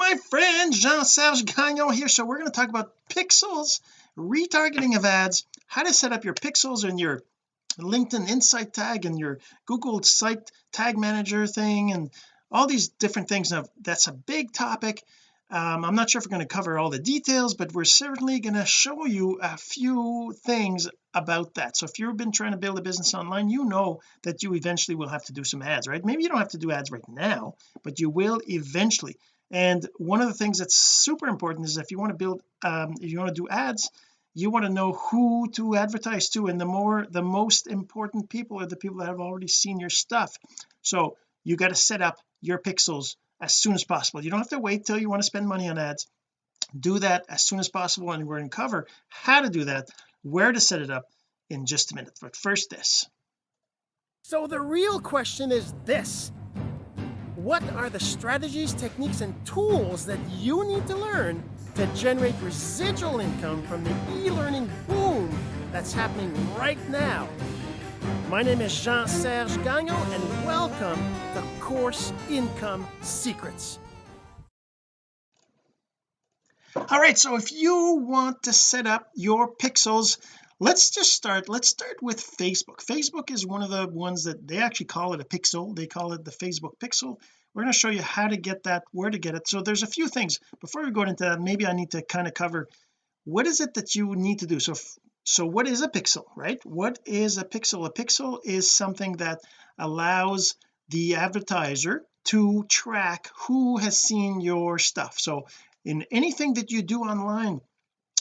my friend Jean-Serge Gagnon here. So we're going to talk about pixels retargeting of ads how to set up your pixels and your LinkedIn insight tag and your Google site tag manager thing and all these different things. Now that's a big topic. Um, I'm not sure if we're going to cover all the details but we're certainly going to show you a few things about that. So if you've been trying to build a business online you know that you eventually will have to do some ads right? Maybe you don't have to do ads right now but you will eventually and one of the things that's super important is if you want to build um, if you want to do ads you want to know who to advertise to and the more the most important people are the people that have already seen your stuff. So you got to set up your pixels as soon as possible. You don't have to wait till you want to spend money on ads. Do that as soon as possible and we're going to cover how to do that where to set it up in just a minute. But first this. So the real question is this what are the strategies techniques and tools that you need to learn to generate residual income from the e-learning boom that's happening right now? My name is Jean-Serge Gagnon and welcome to Course Income Secrets. all right so if you want to set up your pixels let's just start let's start with Facebook. Facebook is one of the ones that they actually call it a pixel. They call it the Facebook pixel we're going to show you how to get that where to get it. So there's a few things. Before we go into that maybe I need to kind of cover what is it that you need to do? So so what is a pixel right? What is a pixel? A pixel is something that allows the advertiser to track who has seen your stuff. So in anything that you do online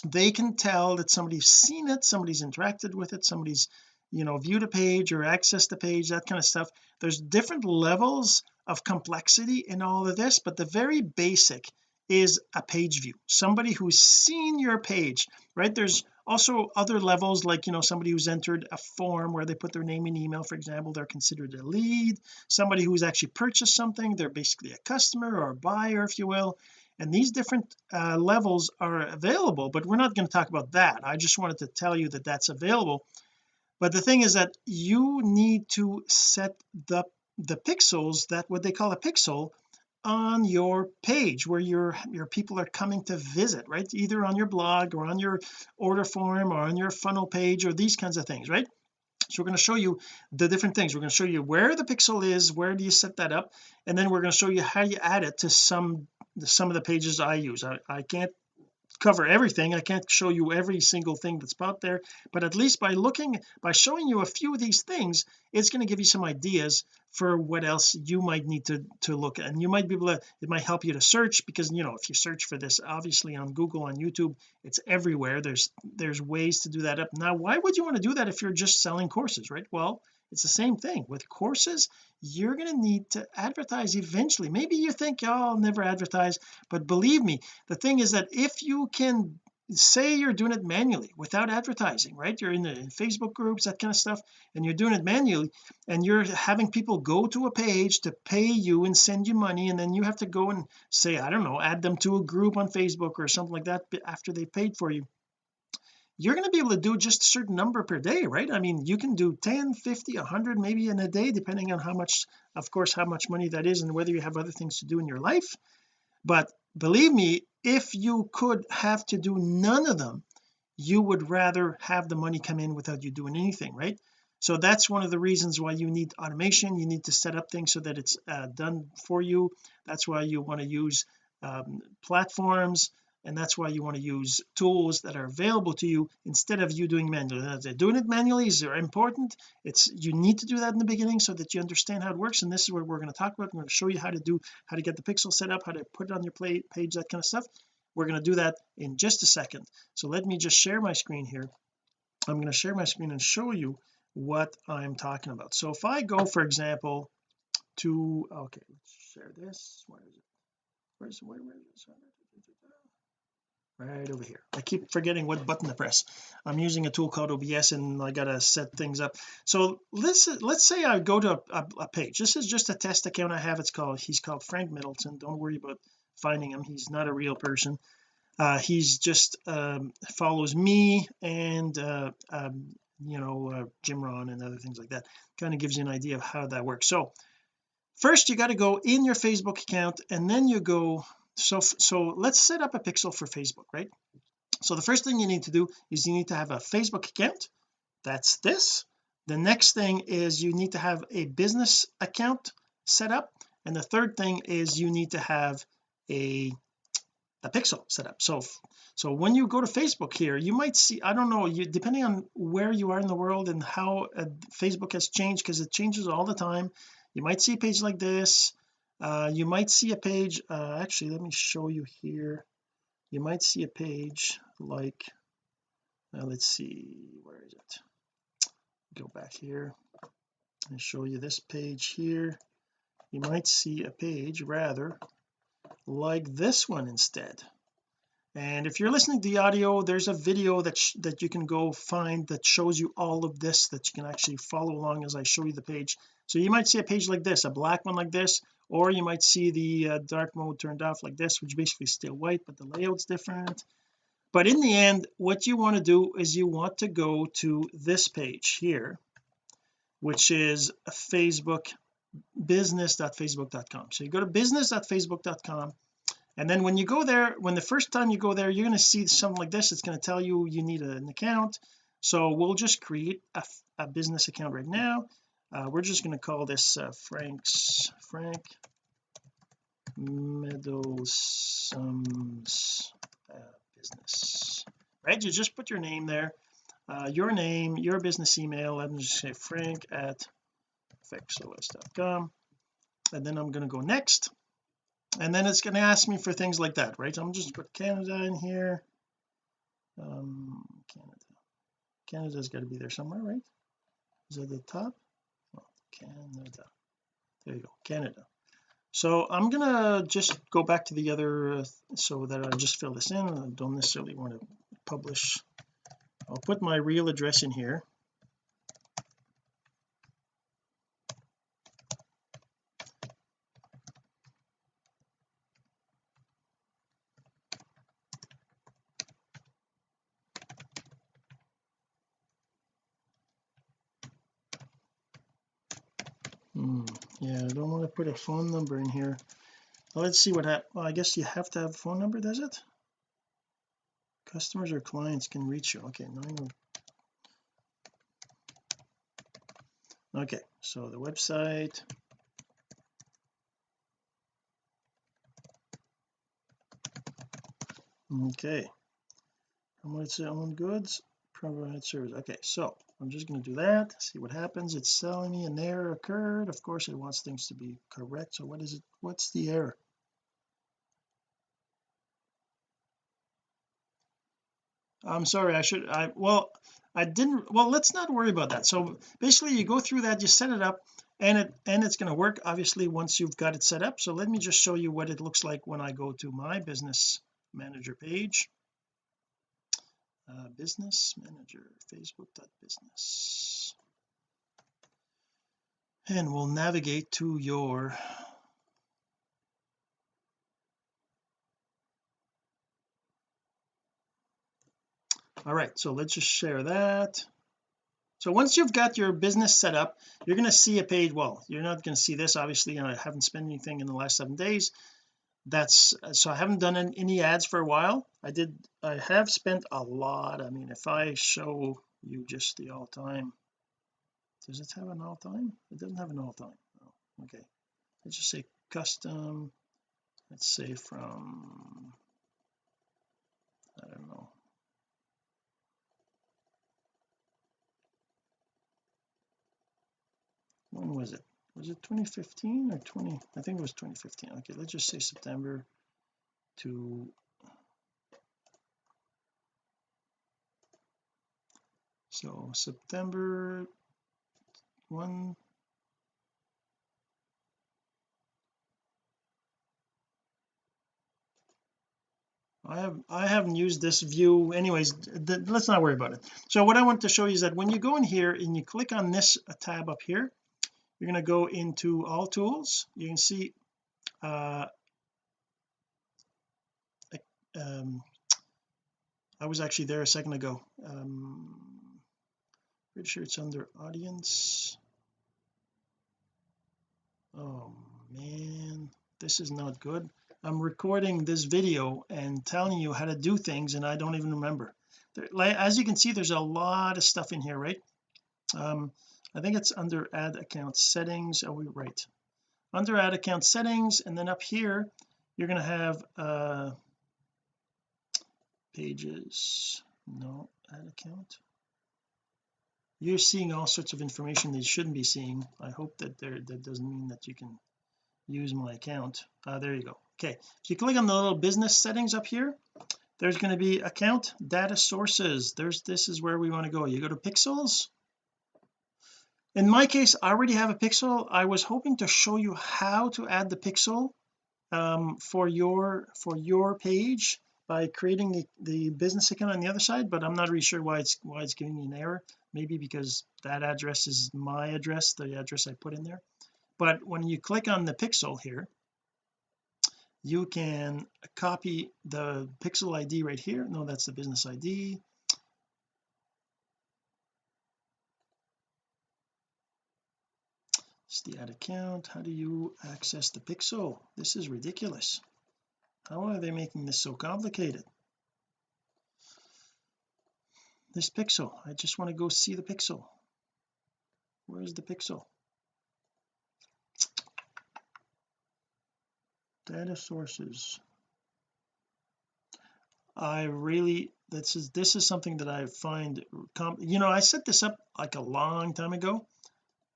they can tell that somebody's seen it somebody's interacted with it somebody's you know viewed a page or accessed the page that kind of stuff. There's different levels of complexity in all of this but the very basic is a page view. Somebody who's seen your page right? There's also other levels like you know somebody who's entered a form where they put their name and email for example they're considered a lead. Somebody who's actually purchased something they're basically a customer or a buyer if you will. And these different uh, levels are available but we're not going to talk about that. I just wanted to tell you that that's available. But the thing is that you need to set the the pixels that what they call a pixel on your page where your your people are coming to visit right? Either on your blog or on your order form or on your funnel page or these kinds of things right? So we're going to show you the different things. We're going to show you where the pixel is where do you set that up and then we're going to show you how you add it to some some of the pages I use. I, I can't cover everything. I can't show you every single thing that's out there but at least by looking by showing you a few of these things it's going to give you some ideas for what else you might need to to look at. And you might be able to it might help you to search because you know if you search for this obviously on Google on YouTube it's everywhere. There's there's ways to do that up. Now why would you want to do that if you're just selling courses right? Well it's the same thing. With courses you're going to need to advertise eventually. Maybe you think oh I'll never advertise but believe me the thing is that if you can say you're doing it manually without advertising right? You're in the Facebook groups that kind of stuff and you're doing it manually and you're having people go to a page to pay you and send you money and then you have to go and say I don't know add them to a group on Facebook or something like that after they paid for you you're going to be able to do just a certain number per day right? I mean you can do 10 50 100 maybe in a day depending on how much of course how much money that is and whether you have other things to do in your life. But believe me if you could have to do none of them you would rather have the money come in without you doing anything right? So that's one of the reasons why you need automation. You need to set up things so that it's uh, done for you. That's why you want to use um, platforms and that's why you want to use tools that are available to you instead of you doing manually. Doing it manually is important. It's you need to do that in the beginning so that you understand how it works. And this is what we're going to talk about. I'm going to show you how to do how to get the pixel set up how to put it on your play, page that kind of stuff. We're going to do that in just a second. So let me just share my screen here. I'm going to share my screen and show you what I'm talking about. So if I go for example to okay let's share this. Where is it? Where's where, where is it right over here. I keep forgetting what button to press. I'm using a tool called OBS and I gotta set things up. So let's let's say I go to a, a, page. This is just a test account I have. It's called he's called Frank Middleton. Don't worry about finding him. He's not a real person. Uh, he's just um, follows me and uh, um, you know uh, Jim Rohn and other things like that. Kind of gives you an idea of how that works. So first you got to go in your Facebook account and then you go so so let's set up a pixel for Facebook right? So the first thing you need to do is you need to have a Facebook account. That's this. The next thing is you need to have a business account set up. And the third thing is you need to have a a pixel set up. So so when you go to Facebook here you might see I don't know you depending on where you are in the world and how uh, Facebook has changed because it changes all the time. You might see a page like this uh, you might see a page uh, actually let me show you here. You might see a page like uh, let's see where is it? Go back here and show you this page here. You might see a page rather like this one instead and if you're listening to the audio there's a video that that you can go find that shows you all of this that you can actually follow along as I show you the page. So you might see a page like this a black one like this or you might see the uh, dark mode turned off like this which basically is still white but the layout's different. But in the end what you want to do is you want to go to this page here which is Facebook business.facebook.com so you go to business.facebook.com and then when you go there when the first time you go there you're going to see something like this it's going to tell you you need an account. So we'll just create a, a business account right now. Uh, we're just going to call this uh, Frank's Frank Meadows uh, business. Right? You just put your name there uh, your name your business email I'm just say frank at fxos.com and then I'm going to go next and then it's going to ask me for things like that right? I'm just put Canada in here. Um Canada. Canada's got to be there somewhere right? Is it the top? Oh, Canada. There you go Canada. So I'm gonna just go back to the other uh, so that I just fill this in. I don't necessarily want to publish. I'll put my real address in here hmm, yeah I don't want to put a phone number in here. Let's see what happened well I guess you have to have a phone number does it? Customers or clients can reach you okay okay so the website. Okay. How much own goods? Provide service okay so I'm just going to do that see what happens. It's telling me an error occurred of course it wants things to be correct. So what is it what's the error? I'm sorry I should I well I didn't well let's not worry about that. So basically you go through that you set it up and it and it's going to work obviously once you've got it set up. So let me just show you what it looks like when I go to my business manager page uh, business manager facebook.business and we'll navigate to your all right so let's just share that. So once you've got your business set up you're going to see a page well you're not going to see this obviously I haven't spent anything in the last seven days. That's so I haven't done any ads for a while I did I have spent a lot. I mean if I show you just the all-time does it have an all-time it doesn't have an all-time oh, okay. Let's just say custom. Let's say from I don't know. When was it? Was it 2015 or 20 I think it was 2015 okay let's just say September to so September 1 I have I haven't used this view anyways let's not worry about it. So what I want to show you is that when you go in here and you click on this tab up here you're going to go into all tools. You can see uh um I was actually there a second ago. Um pretty sure it's under audience. Oh man. This is not good. I'm recording this video and telling you how to do things and I don't even remember. As you can see there's a lot of stuff in here right? Um I think it's under ad account settings. Are we right. Under ad account settings and then up here you're going to have uh pages. No ad account you're seeing all sorts of information that you shouldn't be seeing. I hope that there that doesn't mean that you can use my account. Uh, there you go. Okay. If you click on the little business settings up here there's going to be account data sources. There's this is where we want to go. You go to pixels. In my case I already have a pixel. I was hoping to show you how to add the pixel um, for your for your page by creating the, the business account on the other side but I'm not really sure why it's why it's giving me an error. Maybe because that address is my address the address I put in there. But when you click on the pixel here you can copy the pixel ID right here. No that's the business ID it's the ad account. How do you access the pixel? This is ridiculous how are they making this so complicated? This pixel. I just want to go see the pixel. Where's the pixel? Data sources. I really this is this is something that I find you know I set this up like a long time ago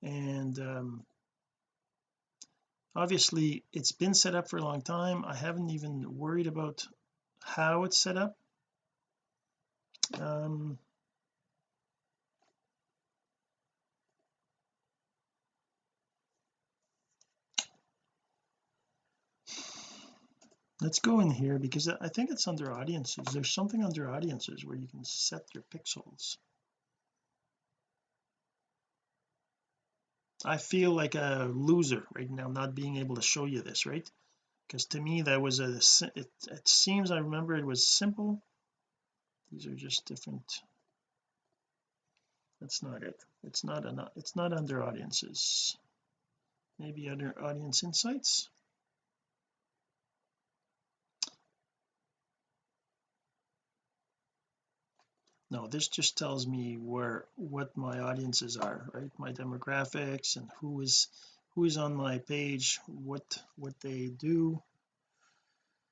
and um, obviously it's been set up for a long time. I haven't even worried about how it's set up. Um let's go in here because I think it's under audiences. There's something under audiences where you can set your pixels I feel like a loser right now not being able to show you this right? Because to me that was a it, it seems I remember it was simple. These are just different. That's not it. It's not enough it's not under audiences. Maybe under audience insights no this just tells me where what my audiences are right? My demographics and who is who is on my page what what they do.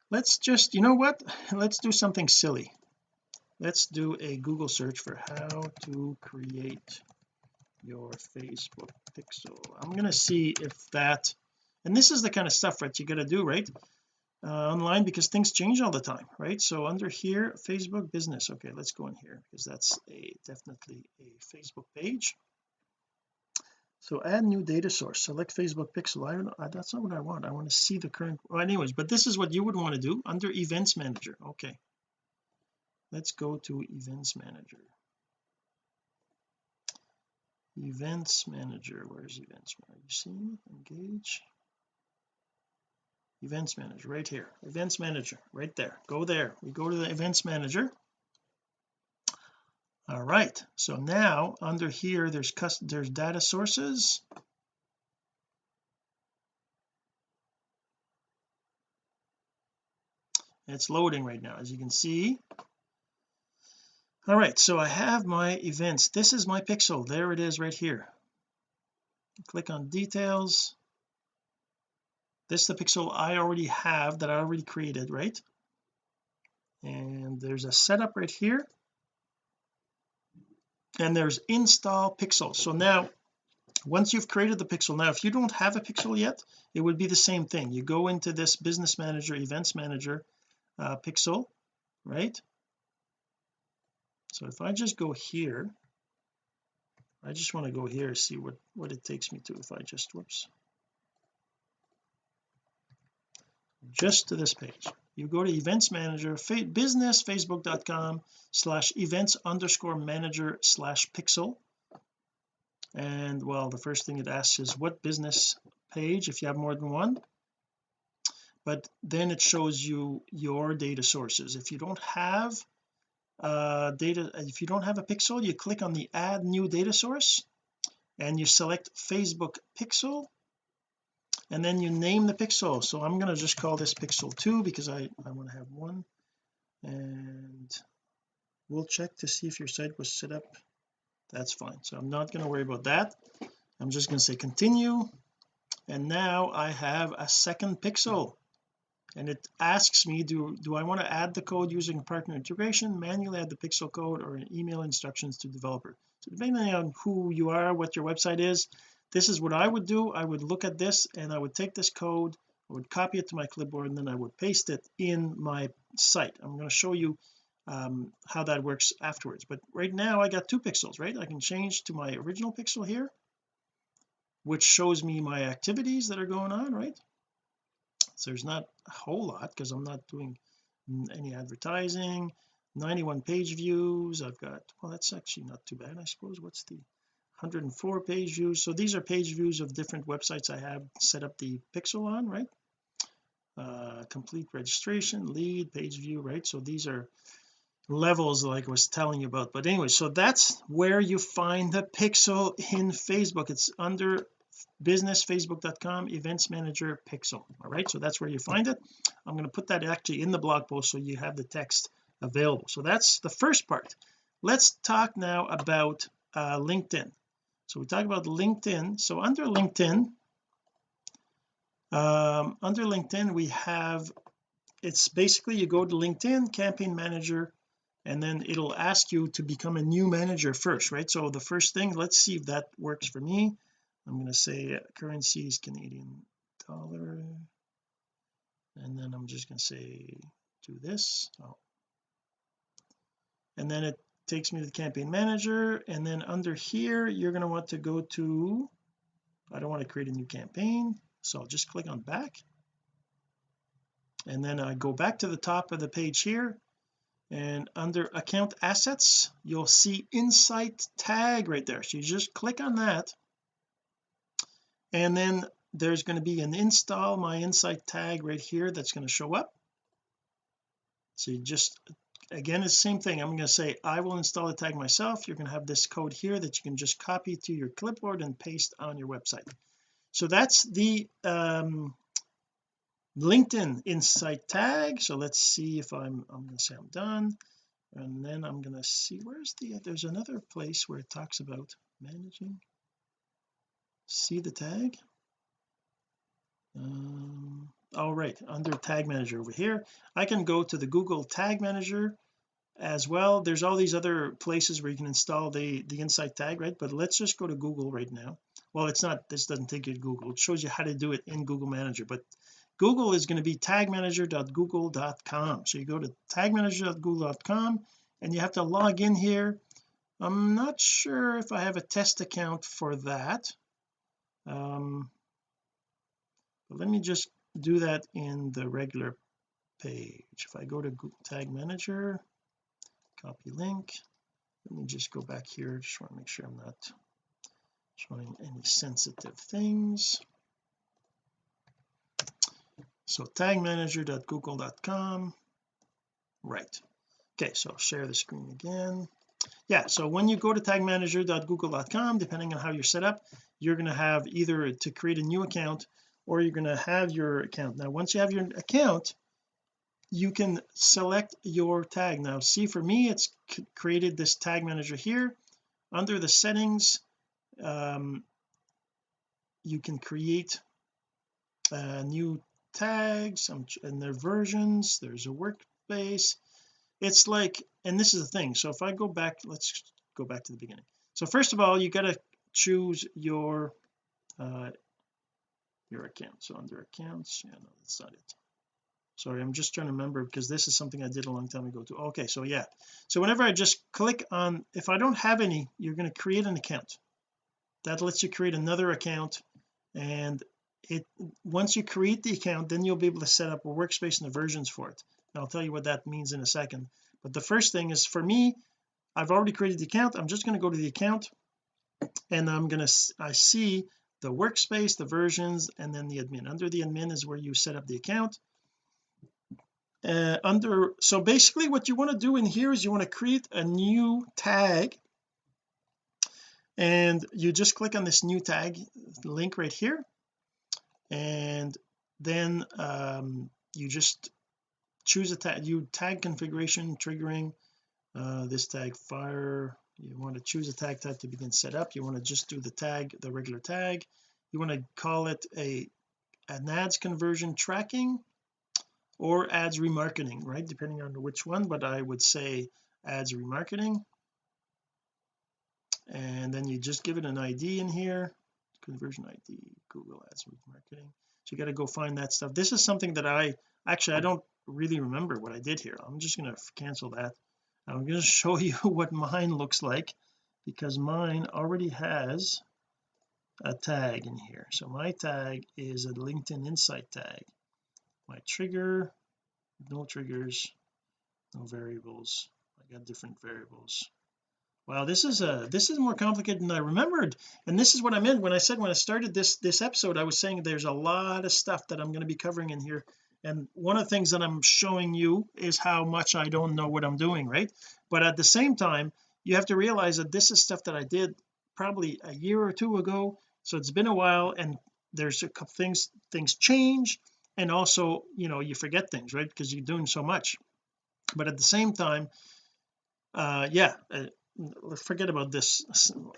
Let's just you know what? Let's do something silly. Let's do a Google search for how to create your Facebook pixel. I'm going to see if that and this is the kind of stuff that you got to do right uh, online because things change all the time right? So under here Facebook business. Okay let's go in here because that's a definitely a Facebook page. So add new data source. Select Facebook pixel. I don't know that's not what I want. I want to see the current well anyways but this is what you would want to do under events manager. Okay. Let's go to events manager. Events manager. Where's events are you seeing engage events manager right here. Events manager right there. Go there. We go to the events manager. All right. So now under here there's custom there's data sources. It's loading right now as you can see. All right. So I have my events. This is my pixel. There it is right here. Click on details this is the pixel I already have that I already created right? And there's a setup right here. And there's install pixel. So now once you've created the pixel now if you don't have a pixel yet it would be the same thing. You go into this business manager events manager uh, pixel right? So if I just go here I just want to go here and see what what it takes me to. If I just whoops just to this page. You go to events manager business facebook.com slash events underscore manager slash pixel. And well the first thing it asks is what business page if you have more than one. But then it shows you your data sources. If you don't have uh data if you don't have a pixel you click on the add new data source and you select Facebook pixel and then you name the pixel. So I'm going to just call this pixel 2 because I I want to have one. And we'll check to see if your site was set up. That's fine. So I'm not going to worry about that. I'm just going to say continue. And now I have a second pixel. And it asks me do do I want to add the code using partner integration manually add the pixel code or email instructions to developer? So depending on who you are what your website is this is what I would do. I would look at this and I would take this code I would copy it to my clipboard and then I would paste it in my site. I'm going to show you um, how that works afterwards. But right now I got two pixels right? I can change to my original pixel here which shows me my activities that are going on right? So there's not a whole lot because I'm not doing any advertising 91 page views. I've got well that's actually not too bad I suppose. What's the 104 page views. So these are page views of different websites I have set up the pixel on right? Uh complete registration lead page view right? So these are levels like I was telling you about. But anyway so that's where you find the pixel in Facebook. It's under businessfacebook.com events manager pixel. All right so that's where you find it. I'm going to put that actually in the blog post so you have the text available. So that's the first part. Let's talk now about uh, LinkedIn so we talk about LinkedIn. So under LinkedIn um, under LinkedIn we have it's basically you go to LinkedIn campaign manager and then it'll ask you to become a new manager first right? So the first thing let's see if that works for me. I'm going to say currency is Canadian dollar. And then I'm just going to say do this. Oh. and then it takes me to the campaign manager and then under here you're going to want to go to I don't want to create a new campaign so I'll just click on back. And then I go back to the top of the page here and under account assets you'll see insight tag right there. So you just click on that and then there's going to be an install my insight tag right here that's going to show up. So you just again it's the same thing. I'm going to say I will install the tag myself. You're going to have this code here that you can just copy to your clipboard and paste on your website. So that's the um LinkedIn insight tag. So let's see if I'm I'm going to say I'm done. And then I'm going to see where's the there's another place where it talks about managing. See the tag? Um all right under tag manager over here. I can go to the Google tag manager as well. There's all these other places where you can install the the insight tag right? But let's just go to Google right now. Well it's not this doesn't take you to Google. It shows you how to do it in Google Manager. But Google is going to be tagmanager.google.com so you go to tagmanager.google.com and you have to log in here. I'm not sure if I have a test account for that. Um but let me just do that in the regular page. If I go to Google tag manager copy link. Let me just go back here. Just want to make sure I'm not showing any sensitive things. So tagmanager.google.com right. Okay so share the screen again. Yeah so when you go to tagmanager.google.com depending on how you're set up you're going to have either to create a new account or you're going to have your account. Now once you have your account you can select your tag. Now see for me it's created this tag manager here. Under the settings um, you can create a new tags. And their versions. There's a workspace. It's like and this is the thing. So if I go back let's go back to the beginning. So first of all you got to choose your uh your account. So under accounts yeah no that's not it sorry I'm just trying to remember because this is something I did a long time ago too. Okay so yeah. So whenever I just click on if I don't have any you're going to create an account. That lets you create another account and it once you create the account then you'll be able to set up a workspace and the versions for it. And I'll tell you what that means in a second. But the first thing is for me I've already created the account. I'm just going to go to the account and I'm going to I see the workspace the versions and then the admin. Under the admin is where you set up the account uh, under so basically what you want to do in here is you want to create a new tag. And you just click on this new tag link right here. And then um, you just choose a tag you tag configuration triggering uh, this tag fire. You want to choose a tag type to begin setup you want to just do the tag the regular tag. You want to call it a an ads conversion tracking or ads remarketing right? Depending on which one but I would say ads remarketing. And then you just give it an ID in here conversion ID Google ads remarketing. So you got to go find that stuff. This is something that I actually I don't really remember what I did here. I'm just going to cancel that. I'm going to show you what mine looks like because mine already has a tag in here. So my tag is a LinkedIn insight tag my trigger. No triggers no variables. I got different variables. Wow this is a this is more complicated than I remembered. And this is what I meant when I said when I started this this episode I was saying there's a lot of stuff that I'm going to be covering in here. And one of the things that I'm showing you is how much I don't know what I'm doing right? But at the same time you have to realize that this is stuff that I did probably a year or two ago. So it's been a while and there's a couple things things change and also you know you forget things right because you're doing so much. But at the same time uh yeah uh, forget about this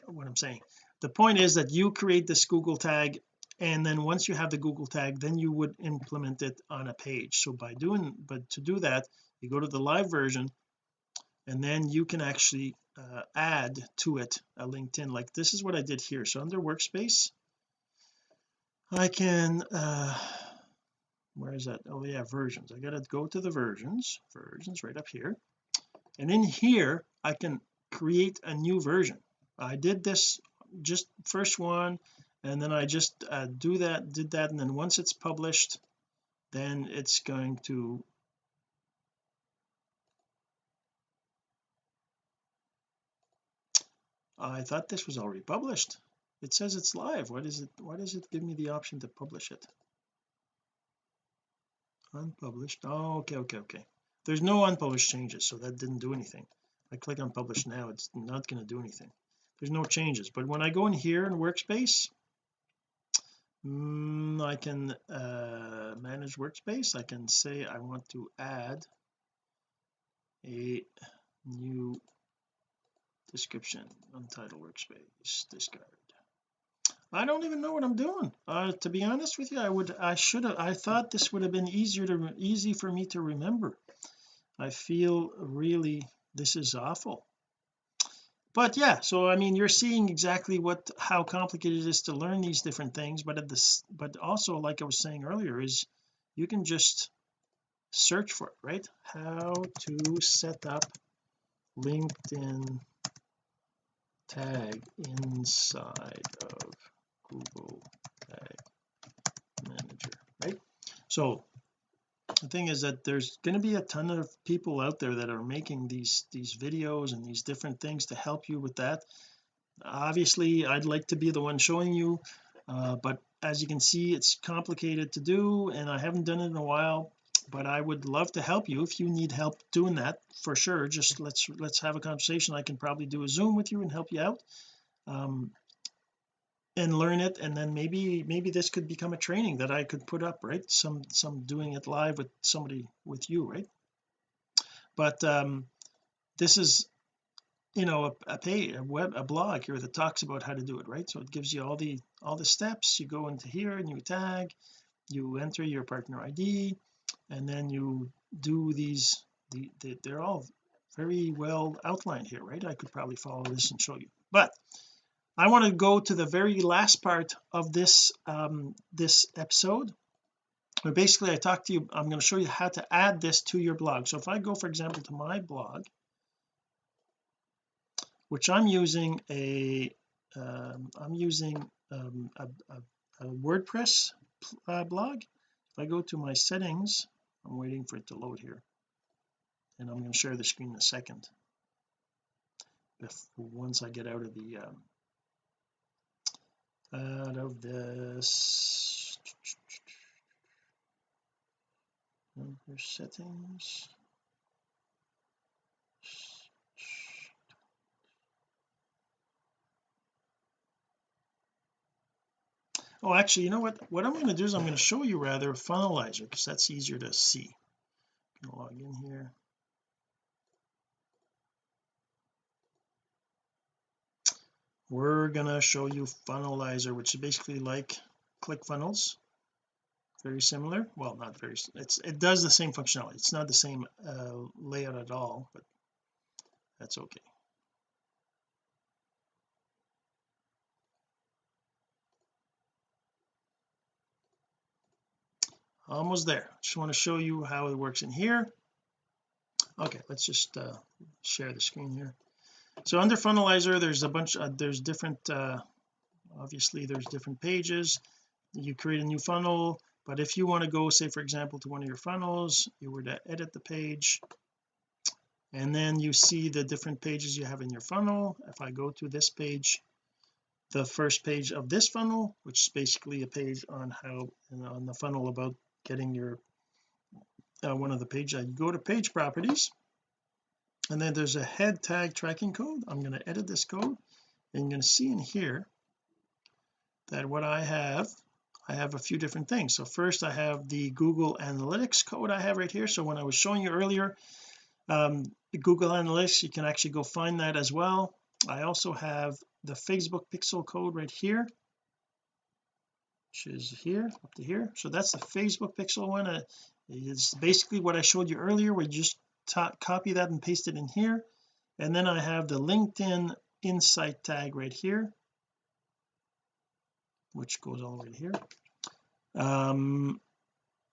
what I'm saying. The point is that you create this Google tag and then once you have the Google tag then you would implement it on a page. So by doing but to do that you go to the live version and then you can actually uh, add to it a LinkedIn like this is what I did here. So under workspace I can uh where is that? Oh yeah versions. I gotta go to the versions. Versions right up here. And in here I can create a new version. I did this just first one and then I just uh, do that did that and then once it's published then it's going to I thought this was already published. It says it's live. What is it why does it give me the option to publish it unpublished. Oh okay okay okay. There's no unpublished changes so that didn't do anything. I click on publish now it's not going to do anything. There's no changes but when I go in here in workspace mm, I can uh, manage workspace. I can say I want to add a new description untitled workspace discard I don't even know what I'm doing. Uh, to be honest with you I would I should have I thought this would have been easier to easy for me to remember. I feel really this is awful. But yeah so I mean you're seeing exactly what how complicated it is to learn these different things but at this but also like I was saying earlier is you can just search for it right? How to set up LinkedIn tag inside of Google Manager right? So the thing is that there's going to be a ton of people out there that are making these these videos and these different things to help you with that. Obviously I'd like to be the one showing you uh, but as you can see it's complicated to do and I haven't done it in a while but I would love to help you if you need help doing that for sure. Just let's let's have a conversation. I can probably do a zoom with you and help you out. Um, and learn it and then maybe maybe this could become a training that I could put up right? Some some doing it live with somebody with you right? But um this is you know a, a pay a web a blog here that talks about how to do it right? So it gives you all the all the steps. You go into here and you tag you enter your partner ID and then you do these the, the they're all very well outlined here right? I could probably follow this and show you. But I want to go to the very last part of this um this episode where basically I talked to you I'm going to show you how to add this to your blog. So if I go for example to my blog which I'm using a um, I'm using um, a, a, a, WordPress uh, blog. If I go to my settings I'm waiting for it to load here. And I'm going to share the screen in a second. If once I get out of the um, out of this. Under settings. Oh actually you know what? What I'm going to do is I'm going to show you rather funnelizer because that's easier to see. I'm going to log in here we're gonna show you funnelizer which is basically like ClickFunnels. Very similar. Well not very it's it does the same functionality. It's not the same uh, layout at all but that's okay. Almost there. Just want to show you how it works in here. Okay let's just uh, share the screen here so under funnelizer there's a bunch uh, there's different uh, obviously there's different pages. You create a new funnel but if you want to go say for example to one of your funnels you were to edit the page and then you see the different pages you have in your funnel. If I go to this page the first page of this funnel which is basically a page on how on the funnel about getting your uh, one of the pages you go to page properties and then there's a head tag tracking code. I'm going to edit this code. And you're going to see in here that what I have I have a few different things. So first I have the Google Analytics code I have right here. So when I was showing you earlier um, the Google Analytics you can actually go find that as well. I also have the Facebook pixel code right here which is here up to here. So that's the Facebook pixel one. Uh, it's basically what I showed you earlier. Where you just copy that and paste it in here. And then I have the LinkedIn insight tag right here which goes all the way here. Um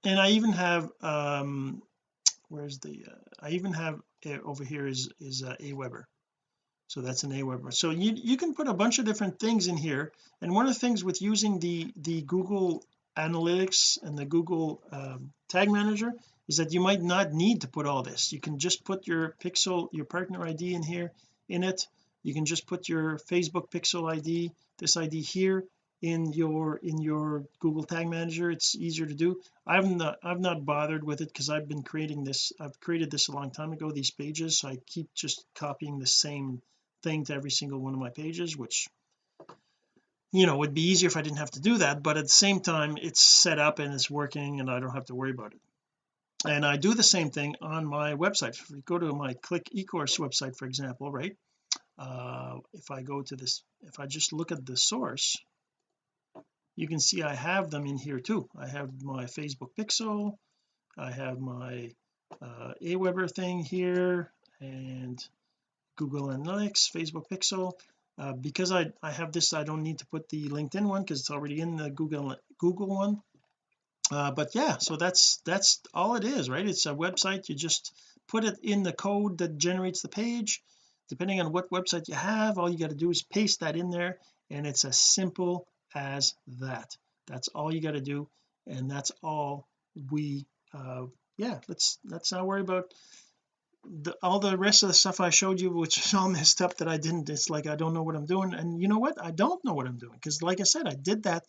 and I even have um where's the uh, I even have uh, over here is is uh, Aweber. So that's an Aweber. So you you can put a bunch of different things in here. And one of the things with using the the Google Analytics and the Google um, Tag Manager is that you might not need to put all this. You can just put your pixel your partner ID in here in it. You can just put your Facebook pixel ID this ID here in your in your Google Tag Manager. It's easier to do. I've not I've not bothered with it because I've been creating this I've created this a long time ago these pages. So I keep just copying the same thing to every single one of my pages which you know would be easier if I didn't have to do that. But at the same time it's set up and it's working and I don't have to worry about it and I do the same thing on my website. If we go to my click ecourse website for example right uh, if I go to this if I just look at the source you can see I have them in here too. I have my Facebook pixel I have my uh, Aweber thing here and Google Analytics Facebook pixel. Uh, because I I have this I don't need to put the LinkedIn one because it's already in the Google Google one uh, but yeah so that's that's all it is right? It's a website. You just put it in the code that generates the page. Depending on what website you have all you got to do is paste that in there and it's as simple as that. That's all you got to do and that's all we uh yeah let's let's not worry about the, all the rest of the stuff I showed you which is all messed up that I didn't it's like I don't know what I'm doing. And you know what? I don't know what I'm doing because like I said I did that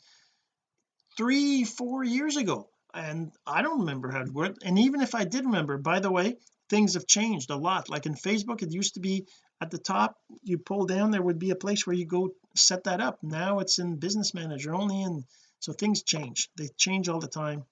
three four years ago. And I don't remember how to work and even if I did remember by the way things have changed a lot. Like in Facebook it used to be at the top you pull down there would be a place where you go set that up. Now it's in business manager only and so things change. They change all the time.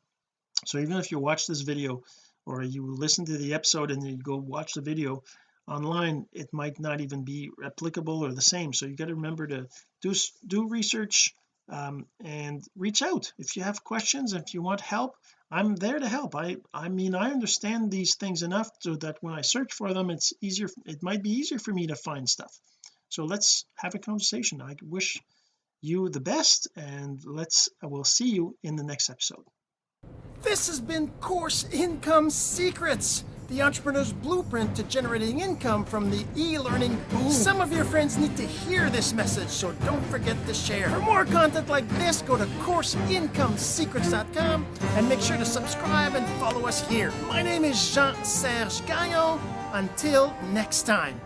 So even if you watch this video or you listen to the episode and then you go watch the video online it might not even be applicable or the same. So you got to remember to do do research um, and reach out. If you have questions if you want help I'm there to help. I I mean I understand these things enough so that when I search for them it's easier it might be easier for me to find stuff. So let's have a conversation. I wish you the best and let's I will see you in the next episode. This has been course income secrets the entrepreneur's blueprint to generating income from the e-learning boom. Some of your friends need to hear this message, so don't forget to share. For more content like this, go to CourseIncomeSecrets.com and make sure to subscribe and follow us here. My name is Jean-Serge Gagnon. Until next time.